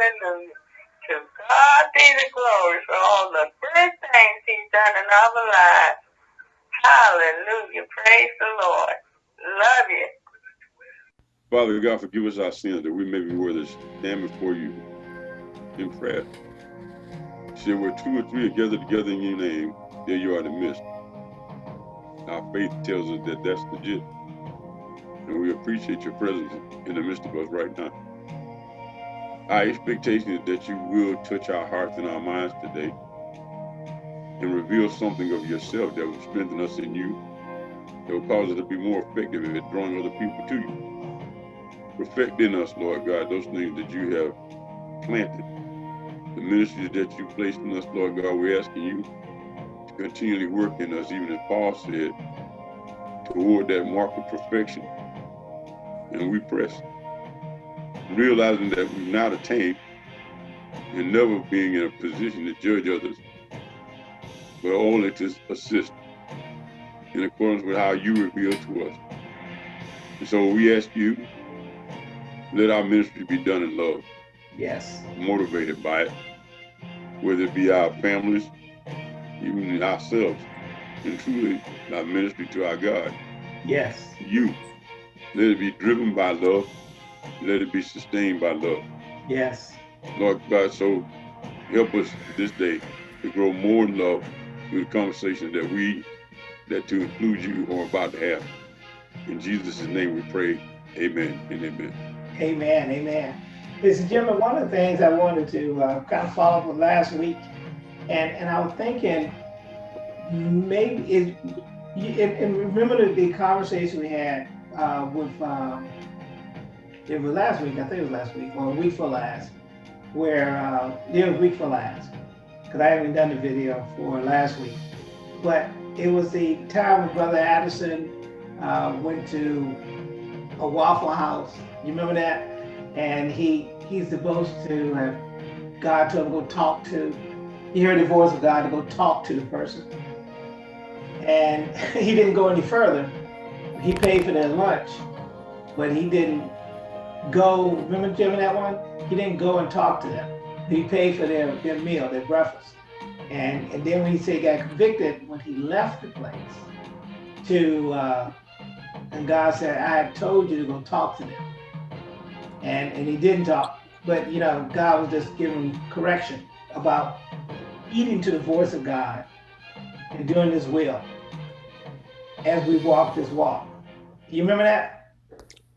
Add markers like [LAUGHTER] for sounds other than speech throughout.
Hallelujah. To God be the glory for all the good things he's done in our lives. Hallelujah. Praise the Lord. Love you. Father God, forgive us our sins that we may be worthy to stand before you in prayer. Say where two or three are gathered together in your name, there you are in the midst. Our faith tells us that that's legit. And we appreciate your presence in the midst of us right now. Our expectation is that you will touch our hearts and our minds today and reveal something of yourself that will strengthen us in you, that will cause us to be more effective at drawing other people to you. Perfect in us, Lord God, those things that you have planted, the ministries that you placed in us, Lord God, we're asking you to continually work in us, even as Paul said, toward that mark of perfection. And we press realizing that we've not attained and never being in a position to judge others, but only to assist in accordance with how you reveal to us. And so we ask you, let our ministry be done in love. Yes. Motivated by it, whether it be our families, even ourselves, and truly our ministry to our God. Yes. You. Let it be driven by love let it be sustained by love. Yes. Lord God, so help us this day to grow more in love through the conversation that we, that to include you are about to have. In Jesus' name we pray, amen and amen. Amen, amen. Listen, Jim, one of the things I wanted to uh, kind of follow up with last week, and, and I was thinking, maybe, it, and, and remember the, the conversation we had uh, with um, it was last week, I think it was last week, or a week for last, where, uh, was week for last, because I haven't done the video for last week. But it was the time when Brother Addison uh, went to a Waffle House. You remember that? And he he's supposed to have God told him to go talk to. He heard the voice of God to go talk to the person. And [LAUGHS] he didn't go any further. He paid for their lunch, but he didn't go, remember Jim that one? He didn't go and talk to them. He paid for their, their meal, their breakfast. And, and then when he said he got convicted, when he left the place to, uh, and God said, I had told you to go talk to them. And, and he didn't talk, but you know, God was just giving correction about eating to the voice of God and doing his will as we walk this walk. You remember that?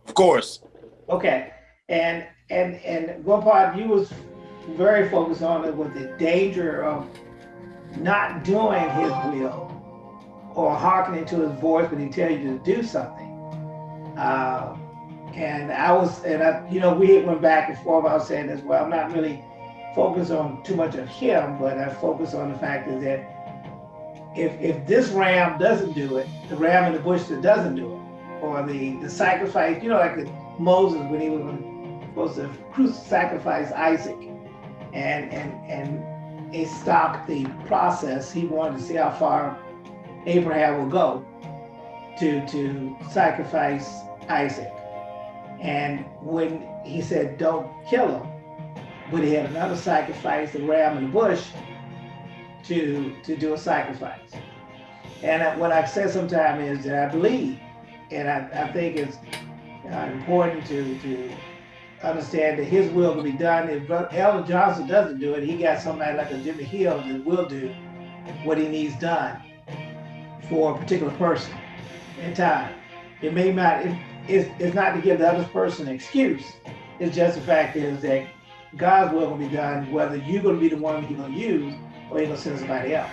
Of course. Okay, and and and part you was very focused on it with the danger of not doing his will or hearkening to his voice when he tells you to do something. Uh, and I was, and I, you know, we went back and forth. I was saying as well. I'm not really focused on too much of him, but I focus on the fact is that if if this ram doesn't do it, the ram in the bush that doesn't do it, or the the sacrifice, you know, like the Moses when he was supposed to sacrifice Isaac, and and and it stopped the process. He wanted to see how far Abraham will go to to sacrifice Isaac. And when he said, "Don't kill him," but he had another sacrifice, the ram in the bush, to to do a sacrifice. And uh, what I said sometimes is that I believe, and I, I think it's uh, important to, to understand that his will will be done. If Elder Johnson doesn't do it, he got somebody like a Jimmy Hill that will do what he needs done for a particular person in time. It may not, it, it's, it's not to give the other person an excuse. It's just the fact is that God's will will be done, whether you're going to be the one he's going to use or he's going to send somebody else.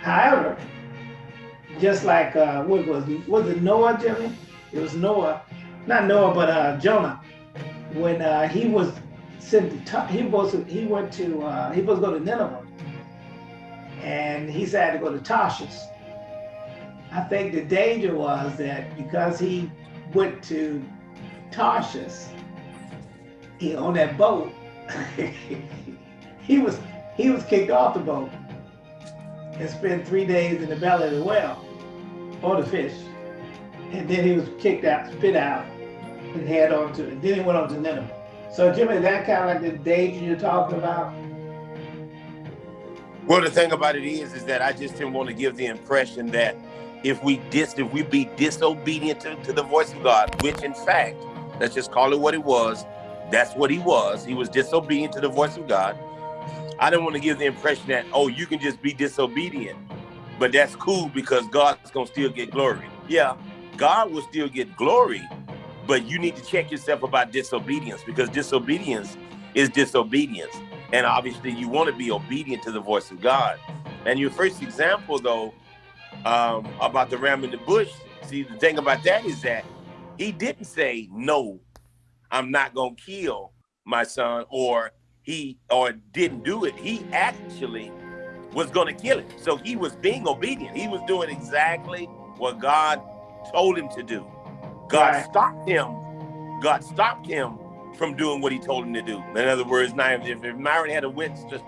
However, just like, uh, what was, was it Noah, Jimmy? It was Noah, not Noah, but uh, Jonah. When uh, he was sent, to, he was he went to uh, he was going to Nineveh, and he said to go to Tarshish. I think the danger was that because he went to Tarshish, he on that boat, [LAUGHS] he was he was kicked off the boat and spent three days in the belly of the whale or the fish and then he was kicked out, spit out, and head on to, and then he went on to Nineveh. So Jimmy, that kind of like the danger you're talking about? Well, the thing about it is, is that I just didn't want to give the impression that if we dis, if we be disobedient to, to the voice of God, which in fact, let's just call it what it was, that's what he was. He was disobedient to the voice of God. I didn't want to give the impression that, oh, you can just be disobedient, but that's cool because God's gonna still get glory. Yeah, God will still get glory, but you need to check yourself about disobedience because disobedience is disobedience. And obviously you want to be obedient to the voice of God. And your first example though, um, about the ram in the bush, see the thing about that is that he didn't say, no, I'm not gonna kill my son, or he or didn't do it. He actually was gonna kill it. So he was being obedient. He was doing exactly what God told him to do. God Right. stopped him. God stopped him from doing what he told him to do. In other words, now if, if Myron had a went just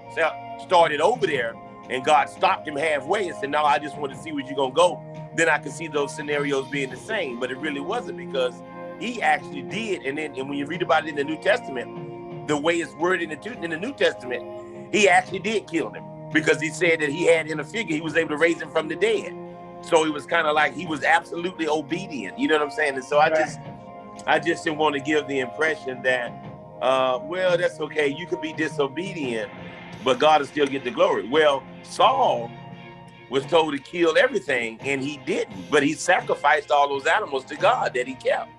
started over there and God stopped him halfway and said, No, I just want to see where you're gonna go, then I could see those scenarios being the same. But it really wasn't because he actually did. And then and when you read about it in the New Testament, the way it's worded in the, in the New Testament, he actually did kill him because he said that he had in a figure, he was able to raise him from the dead. So it was kind of like he was absolutely obedient. You know what I'm saying? And so I Right. just I just didn't want to give the impression that uh well that's okay, you could be disobedient, but God will still get the glory. Well, Saul was told to kill everything and he didn't, but he sacrificed all those animals to God that he kept.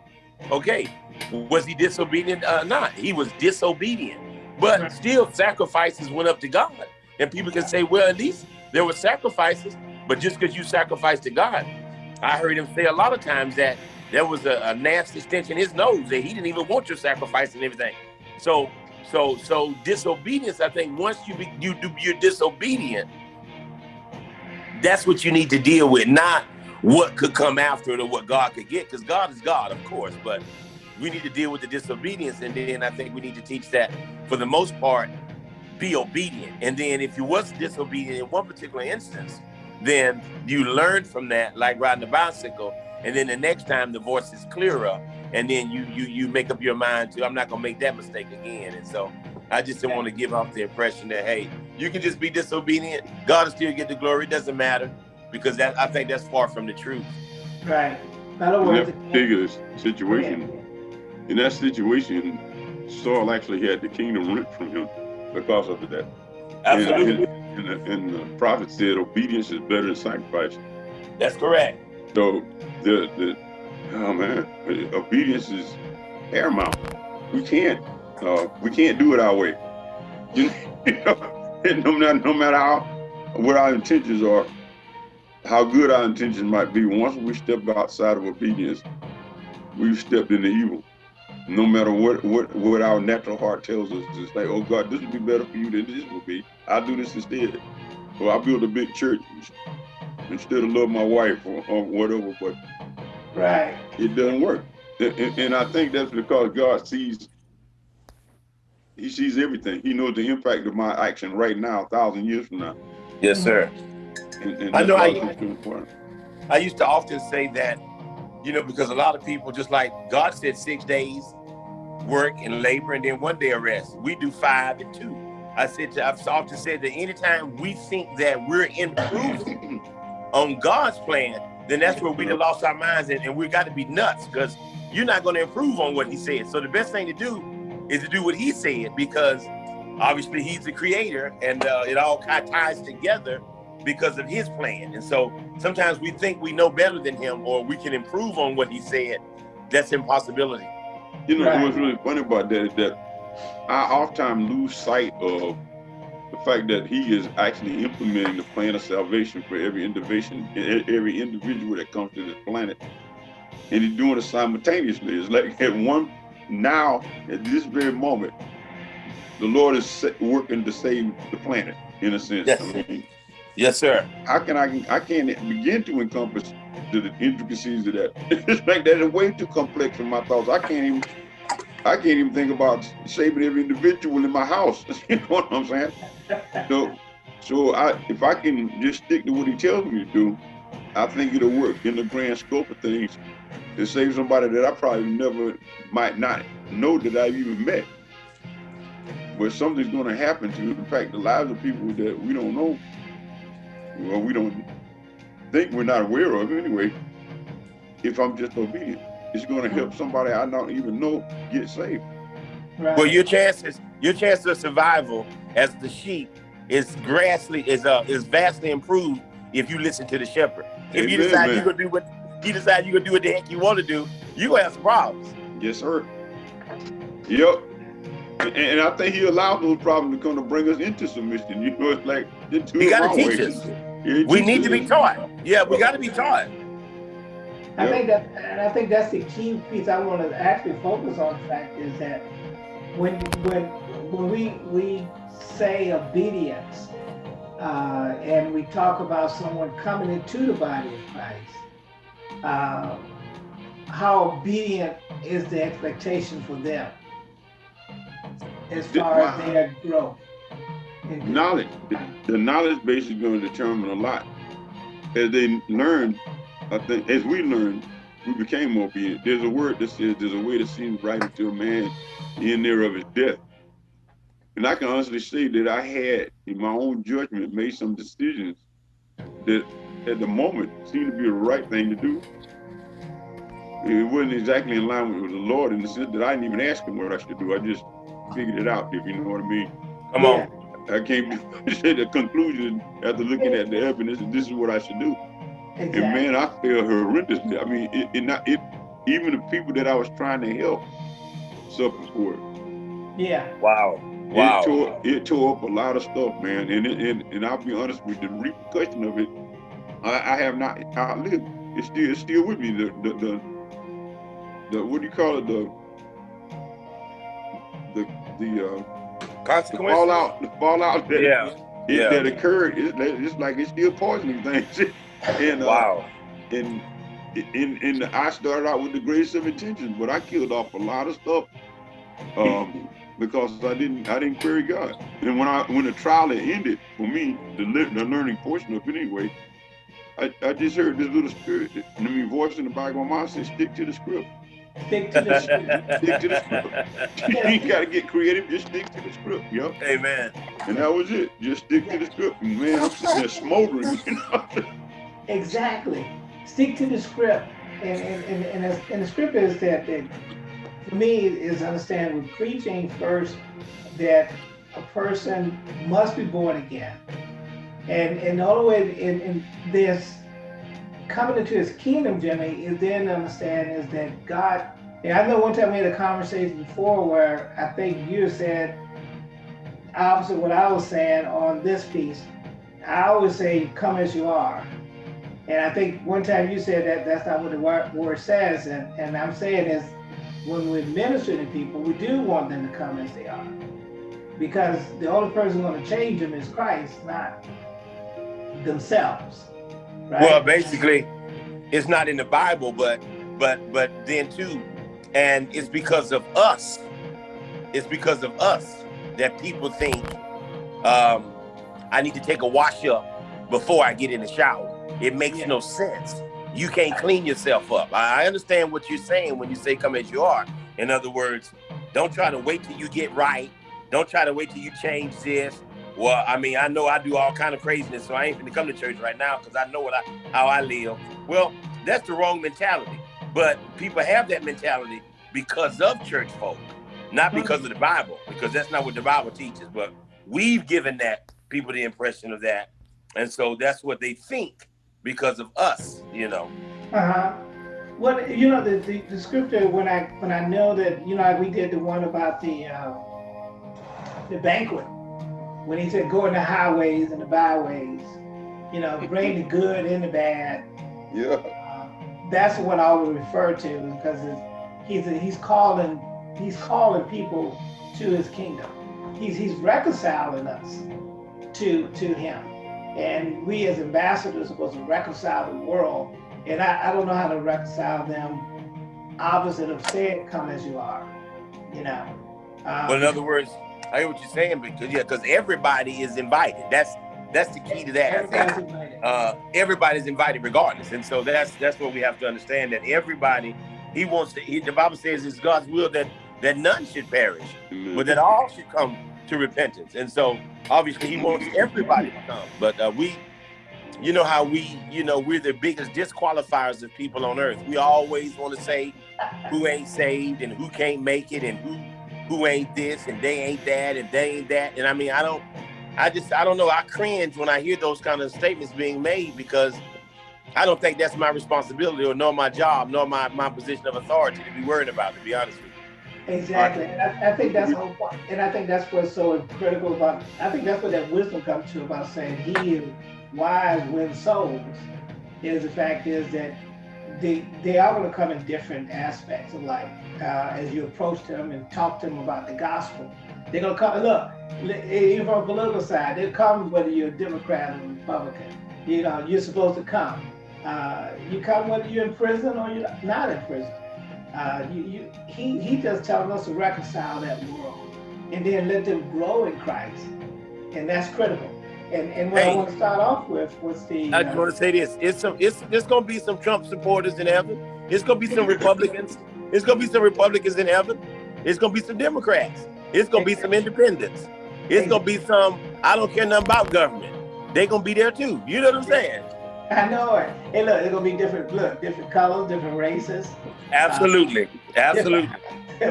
Okay, was he disobedient or not? He was disobedient, but Right. still sacrifices went up to God. And people can say, well, at least there were sacrifices, but just because you sacrifice to God, I heard him say a lot of times that there was a, a nasty stench in his nose that he didn't even want your sacrifice and everything. So, so, so disobedience. I think once you be, you do you're disobedient, that's what you need to deal with, not what could come after it or what God could get, because God is God, of course, but we need to deal with the disobedience, and then I think we need to teach that for the most part, be obedient. And then if you was disobedient in one particular instance, then you learn from that, like riding a bicycle, and then the next time the voice is clearer, and then you you you make up your mind to I'm not gonna make that mistake again. And so I just didn't want to give off the impression that hey, you can just be disobedient, God will still get the glory, it doesn't matter, because that I think that's far from the truth. Right. In other In words, that particular situation, in that situation, Saul actually had the kingdom ripped from him because of that. Absolutely, And, and, and, the, and the prophet said obedience is better than sacrifice. that's correct. So the the oh man, obedience is paramount. We can't uh, we can't do it our way. You know, [LAUGHS] no matter no matter how what our intentions are, how good our intentions might be. Once we step outside of obedience, we've stepped into evil. No matter what what what our natural heart tells us, to say, "Oh God, this would be better for you than this would be." I'll do this instead. Or I build a big church instead of love my wife or, or whatever. But Right. it doesn't work. And, and- and I think that's because God sees, He sees everything. He knows the impact of my action right now, a thousand years from now. Yes, sir. And, and I know I- why it's so important. I used to often say that, you know, because a lot of people just like God said six days work and labor and then one day of rest. We do five and two. I said to, I've often said that anytime we think that we're improving [LAUGHS] on God's plan, then that's where we done lost our minds and, and we got to be nuts because you're not going to improve on what he said. So the best thing to do is to do what he said because obviously he's the creator and uh, it all kind of ties together because of his plan. And so sometimes we think we know better than him or we can improve on what he said. That's impossibility. You know, Right. what's really funny about that is that I oftentimes lose sight of the fact that He is actually implementing the plan of salvation for every individual, every individual that comes to this planet, and He's doing it simultaneously. It's like [LAUGHS] at one now, at this very moment, the Lord is working to save the planet in a sense. Yes. I mean, Yes, sir. how can I I can't begin to encompass the, intricacies of that. [LAUGHS] it's like that is way too complex for my thoughts. I can't even I can't even think about saving every individual in my house. [LAUGHS] you know what I'm saying? So so I if I can just stick to what he tells me to do, I think it'll work in the grand scope of things. to save somebody that I probably never might not know that I've even met. But something's going to happen to, in fact, the lives of people that we don't know, well, we don't think we're not aware of anyway. If I'm just obedient, it's going to help somebody I don't even know get saved. Right. Well, your chances, your chances of survival as the sheep is grassly is uh is vastly improved if you listen to the shepherd. If you decide man. you're gonna do what you decide you're gonna do what the heck you want to do, you gonna have some problems. Yes, sir. Yep. And, and I think he allowed those problems to come to bring us into submission. You know, it's like the two gotta teach ways. us. We need to be taught. Yeah, we got to be taught. I Yep. think that, and I think that's the key piece I want to actually focus on. The fact is that when when when we we say obedience, uh, and we talk about someone coming into the body of Christ, uh, how obedient is the expectation for them as far as Wow. their growth? In- knowledge. The, the knowledge base is going to determine a lot. As they learn, I think, as we learn, we became more obedient. There's a word that says there's a way that seems right unto a man in there of his death. And I can honestly say that I had, in my own judgment, made some decisions that at the moment seemed to be the right thing to do. It wasn't exactly in line with the Lord in the sense that I didn't even ask him what I should do. I just figured it out, if you know what I mean. Come Yeah. on. I came to [LAUGHS] the conclusion after looking at the evidence that this is what I should do. And man, I failed horrendously. I mean, it, it not it even the people that I was trying to help suffered for it. Yeah. Wow. Wow. It Wow. tore it tore up a lot of stuff, man. And it, and and I'll be honest with you, the repercussion of it, I, I have not outlived. It's still it's still with me. The the the, the what do you call it? The the the uh the Consequences. fallout the fallout that Yeah. it, Yeah. that occurred. It's, it's like it's still poisoning things. [LAUGHS] and uh, Wow. and in in the, I started out with the greatest of intentions, but I killed off a lot of stuff um, because I didn't I didn't query God. And when I when the trial had ended for me, the the learning portion of it anyway, I, I just heard this little spirit, I mean, voice in the back of my mind said, "Stick to the script. Stick to the script. Stick to the script. [LAUGHS] you got to get creative. Just stick to the script. Yep." Amen. And that was it. Just stick to the script. Man, I'm sitting there smoldering. You know? Exactly. Stick to the script. And and, and, and, as, and the script is that, that for me is understand with preaching first that a person must be born again. And and all the way in, in this coming into his kingdom, Jimmy, is then to understand is that God and I know one time we had a conversation before where I think you said opposite what I was saying on this piece. I always say, come as you are. And I think one time you said that that's not what the word, word says. And, and I'm saying is when we minister to people, we do want them to come as they are. Because the only person going to change them is Christ, not themselves. Right? Well, basically, it's not in the Bible, but but but then too, and it's because of us. It's because of us that people think um, I need to take a wash up before I get in the shower. It makes Yeah. no sense. You can't clean yourself up. I I understand what you're saying when you say come as you are. In other words, don't try to wait till you get right. Don't try to wait till you change this. Well, I mean, I know I do all kind of craziness, so I ain't gonna come to church right now because I know what I how I live. Well, that's the wrong mentality. But people have that mentality because of church folk, not because of the Bible, because that's not what the Bible teaches. But we've given that people the impression of that, and so that's what they think because of us, you know. Uh-huh. Well, you know, the, the, the scripture when I when I know that, you know, like we did the one about the uh, the banquet, when he said go in the highways and the byways, you know, bring the good and the bad. Yeah. Uh, that's what I would refer to because it's, he's he's calling he's calling people to his kingdom. He's he's reconciling us to to him, and we as ambassadors are supposed to reconcile the world. And I, I don't know how to reconcile them opposite of saying come as you are, you know. Um, But in other words, I hear what you're saying because yeah, because everybody is invited. That's that's the key to that. everybody's invited. uh, everybody's invited regardless. And so that's that's what we have to understand that everybody he wants to. He, the Bible says it's God's will that that none should perish, Amen. but that all should come to repentance. And so obviously he wants everybody to come. But uh, we, you know how we, you know, we're the biggest disqualifiers of people on earth. We always want to say who ain't saved and who can't make it and who who ain't this and they ain't that and they ain't that. And I mean, I don't, I just, I don't know. I cringe when I hear those kind of statements being made because I don't think that's my responsibility or nor my job, nor my, my position of authority to be worried about, to be honest with you. Exactly. I, I think that's the whole. And I think that's what's so critical about, I think that's what that wisdom comes to about saying he is wise wins souls, is the fact is that they, they are going to come in different aspects of life. Uh, as you approach them and talk to them about the gospel, they're going to come, look, even from a political side, they come whether you're a Democrat or Republican. You know, you're supposed to come. Uh, you come whether you're in prison or you're not in prison. Uh, you, you, he, he just telling us to reconcile that world and then let them grow in Christ. And that's critical. And, and what Hey. I want to start off with was the, I just uh, want to say this: it's some, it's there's gonna be some Trump supporters in heaven. It's gonna be some [LAUGHS] Republicans. It's gonna be some Republicans in heaven. It's gonna be some Democrats. It's gonna be some independents. It's gonna be some I don't care nothing about government. They gonna be there too. You know what I'm saying? I know it. Hey, look, it's gonna be different. Look, different colors, different races. Absolutely, absolutely. [LAUGHS]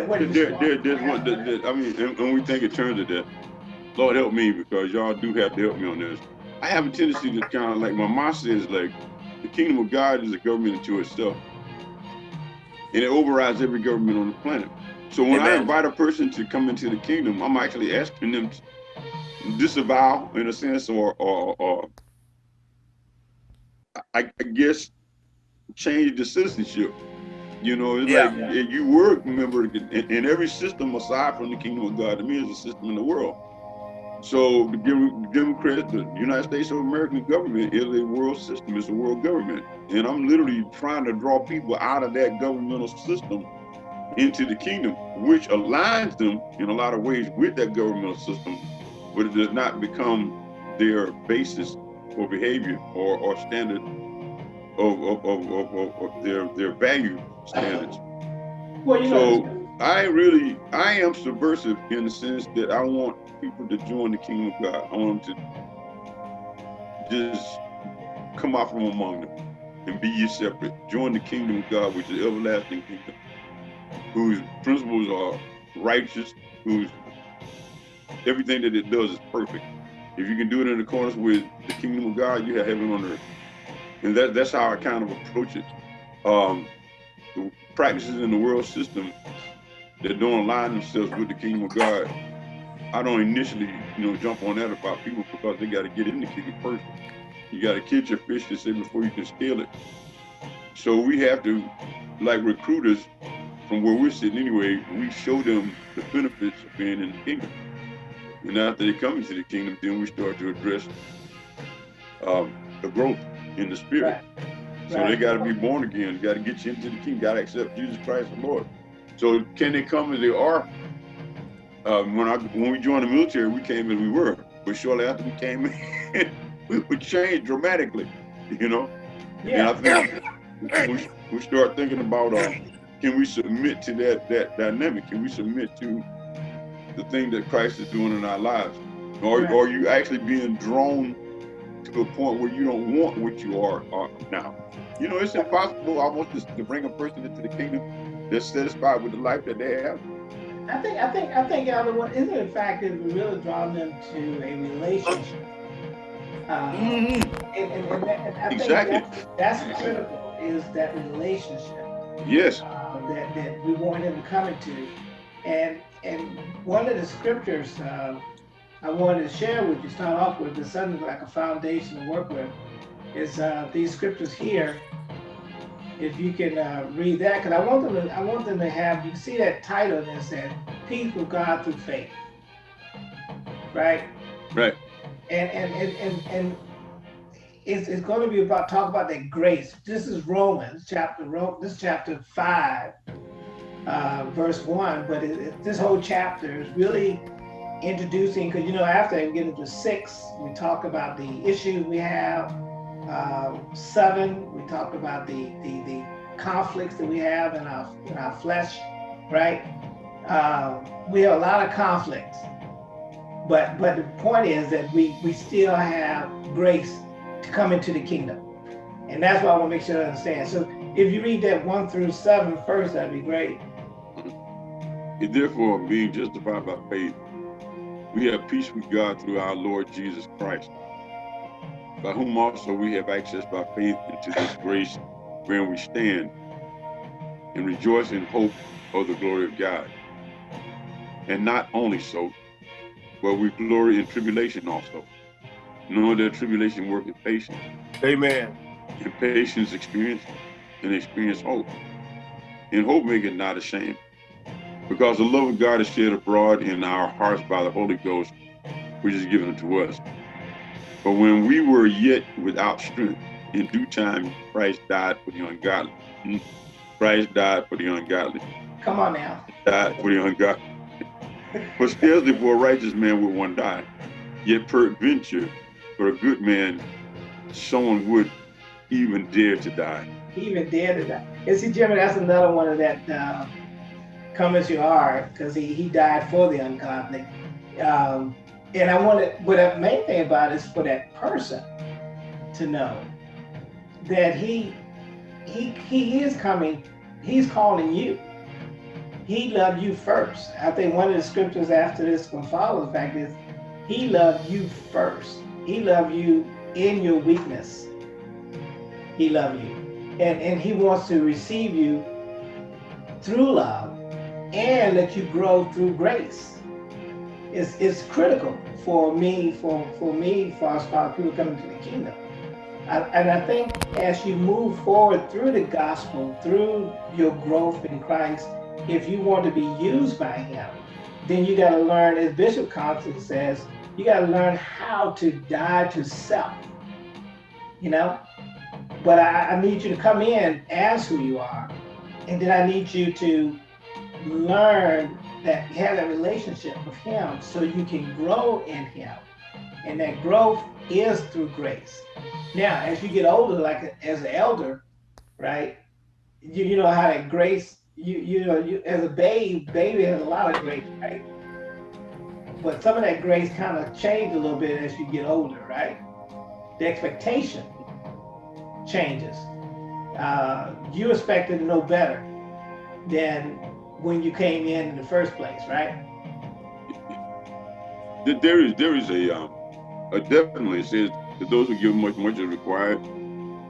What There, there, there's one, that, that- I mean, and, and we think in terms of that, Lord help me because y'all do have to help me on this. I have a tendency to kind of like my mom says, like the kingdom of God is a government unto itself, and it overrides every government on the planet. So when I invite a person to come into the kingdom, I'm actually asking them to disavow, in a sense, or or, or I, I guess change the citizenship. You know, it's Yeah. like if you were a member in, in every system aside from the kingdom of God, to me, is a system in the world. So the Dem- Democrat, the United States of American government is a world system. It's a world government, and I'm literally trying to draw people out of that governmental system into the kingdom, which aligns them in a lot of ways with that governmental system, but it does not become their basis for behavior or, or standard of, of, of, of, their their value standards. Well, you know, I really I am subversive in the sense that I want people to join the kingdom of God. I want them to just come out from among them and be ye separate. Join the kingdom of God, which is everlasting kingdom, whose principles are righteous, whose everything that it does is perfect. If you can do it in accordance with the kingdom of God, you have heaven on earth. And that, that's how I kind of approach it. Um, the practices in the world system that don't align themselves with the kingdom of God, I don't initially, you know, jump on that about people because they got to get in the kingdom first. You got to catch your fish to say before you can scale it. So we have to, like recruiters, from where we're sitting anyway, we show them the benefits of being in the kingdom. And after they come into the kingdom, then we start to address um, the growth in the spirit. Right. So Right. they got to be born again. Got to get you into the kingdom. Got to accept Jesus Christ the Lord. So can they come as they are? Um, when I when we joined the military, we came as we were. But shortly after we came in, [LAUGHS] we would change dramatically. You know. yeah. And I think we, we start thinking about uh, can we submit to that that dynamic? Can we submit to the thing that Christ is doing in our lives? Or Right. are you actually being drawn to a point where you don't want what you are, are now? You know, it's impossible almost to, to bring a person into the kingdom that's satisfied with the life that they have. I think I think I think Elder, what isn't it the fact that we really draw them to a relationship? Uh, and, and, and, that- and I think Exactly. that's, that's critical is that relationship Yes. uh, that, that we want them to come into. And and one of the scriptures uh, I wanted to share with you, start off with, is something like a foundation to work with, is uh, these scriptures here. If you can uh, read that, because I want them to, I want them to have. You see that title and it said "Peace with God through Faith," right? Right. and and and and, and it's, it's going to be about talk about that grace. This is Romans chapter Ro- this is chapter five, uh, verse one. But it, it- this whole chapter is really introducing because you know after we get into six, we talk about the issues we have uh, seven, we talked about the, the, the conflicts that we have in our, in our flesh, right? Uh, we have a lot of conflicts. But, but the point is that we, we still have grace to come into the kingdom. And that's why I want to make sure I understand. So if you read that one through seven first, that'd be great. And therefore, being justified by faith, we have peace with God through our Lord Jesus Christ, by whom also we have access by faith into this grace wherein we stand and rejoice in hope of the glory of God. And not only so, but we glory in tribulation also, knowing that tribulation worketh patience, Amen. and patience experience, and experience hope. And hope make maketh not ashamed, because the love of God is shed abroad in our hearts by the Holy Ghost, which is given to us. But when we were yet without strength, in due time Christ died for the ungodly. Hmm. Christ died for the ungodly. Come on now. Died for the ungodly. For scarcely for a righteous man would one die. Yet peradventure, for a good man, someone would even dare to die. Even dare to die. And see, Jimmy, that's another one of that uh, come as you are, because he, he died for the ungodly. Um, and I wanted, but the main thing about it is for that person to know that he he he is coming, he's calling you. He loved you first. I think one of the scriptures after this will follow the fact is he loved you first. He loved you in your weakness. He loved you. And and he wants to receive you through love and let you grow through grace. It's, it's critical for me, for, for me, for us, for people coming to the kingdom. I- And I think as you move forward through the gospel, through your growth in Christ, if you want to be used by him, then you got to learn, as Bishop Compton says, you got to learn how to die to self. You know? But I, I need you to come in as who you are. And then I need you to learn that have that relationship with him so you can grow in him. And that growth is through grace. Now, as you get older, like as an elder, right? You, you know how that grace, you you know, you as a babe, baby has a lot of grace, right? But some of that grace kind of changed a little bit as you get older, right? The expectation changes. Uh, you expected to know better than when you came in in the first place, right? [LAUGHS] There- is there is a um, a definitely it says that those who give much much is required.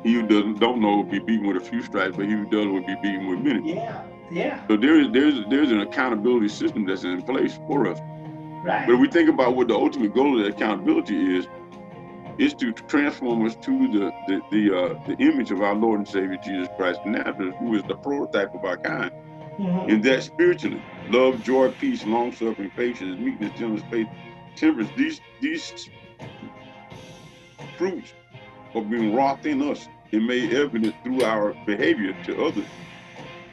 He who doesn't don't know will be beaten with a few stripes, but he who does will be beaten with many. Yeah, yeah, So there is there's there's an accountability system that's in place for us. right. But if we think about what the ultimate goal of that accountability is, is to transform us to the the the, uh, the image of our Lord and Savior Jesus Christ of Nazareth, who is the prototype of our kind. Mhm. And that spiritually, love, joy, peace, long suffering, patience, meekness, gentleness, faith, temperance, these these fruits are being wrought in us and made evident through our behavior to others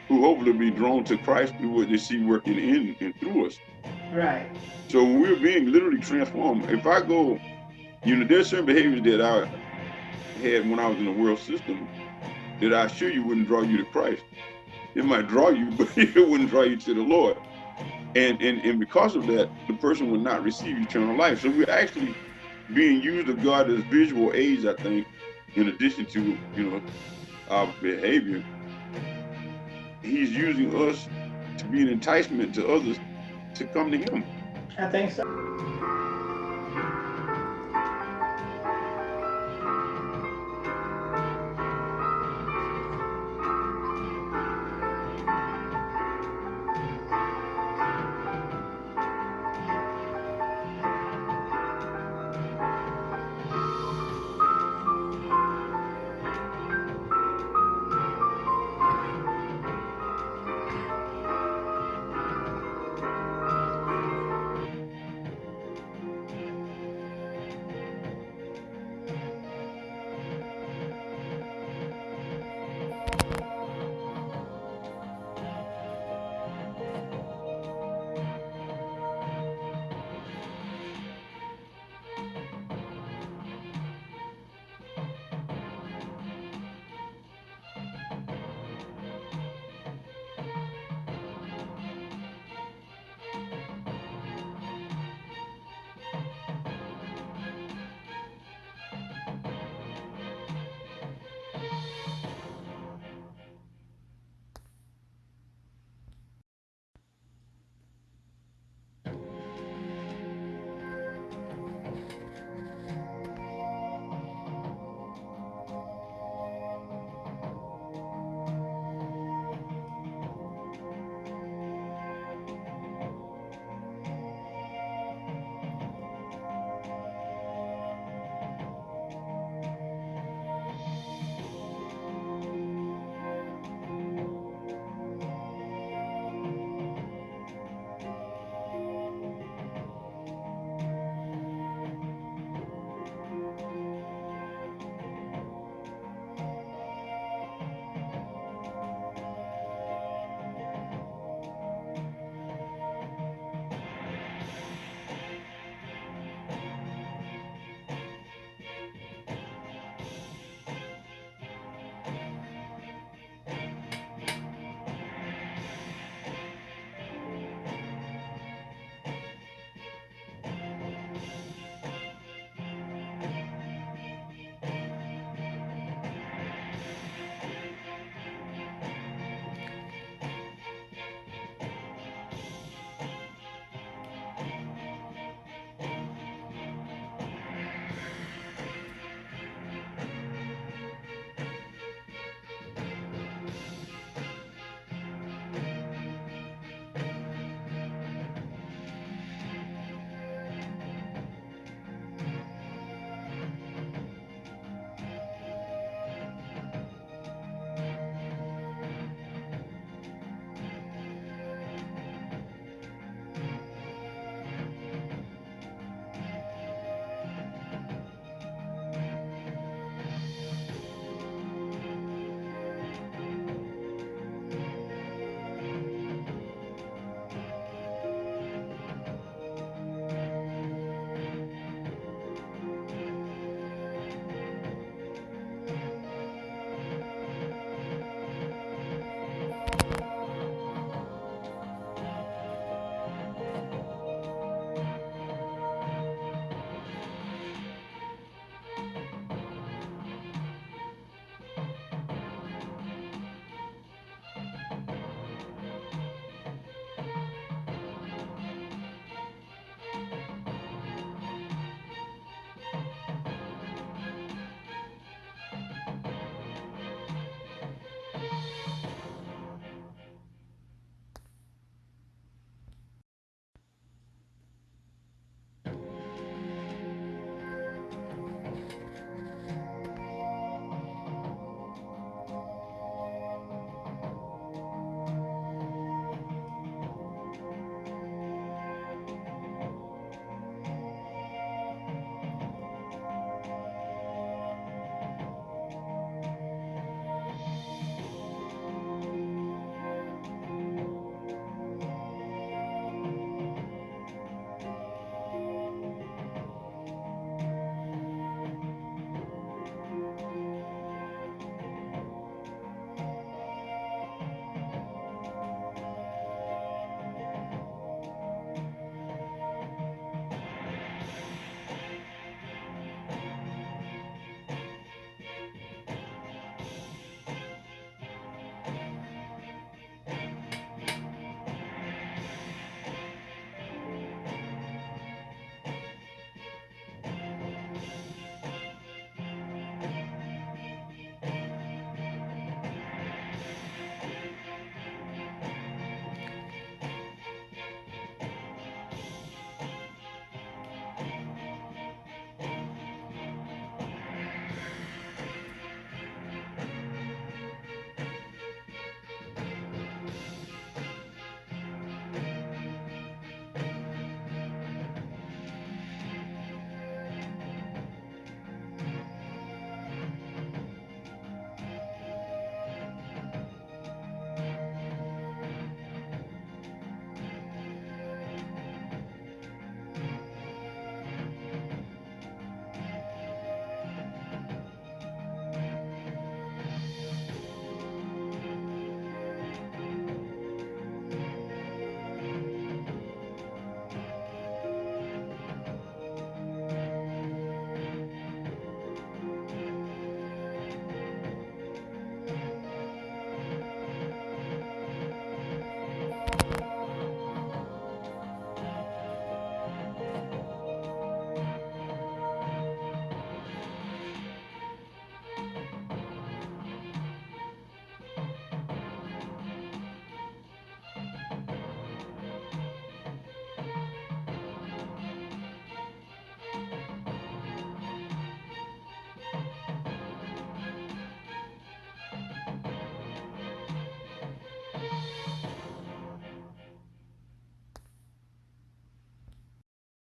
who hopefully be drawn to Christ through what they see working in and through us. Right. So we're being literally transformed, if I go, you know, there's certain behaviors that I had when I was in the world system that I assure you wouldn't draw you to Christ. It might draw you, [LAUGHS] but it wouldn't draw you to the Lord. And and and because of that, the person would not receive eternal life. So we're actually being used of God as visual aids, I think, in addition to, you know, our behavior. He's using us to be an enticement to others to come to him. I think so.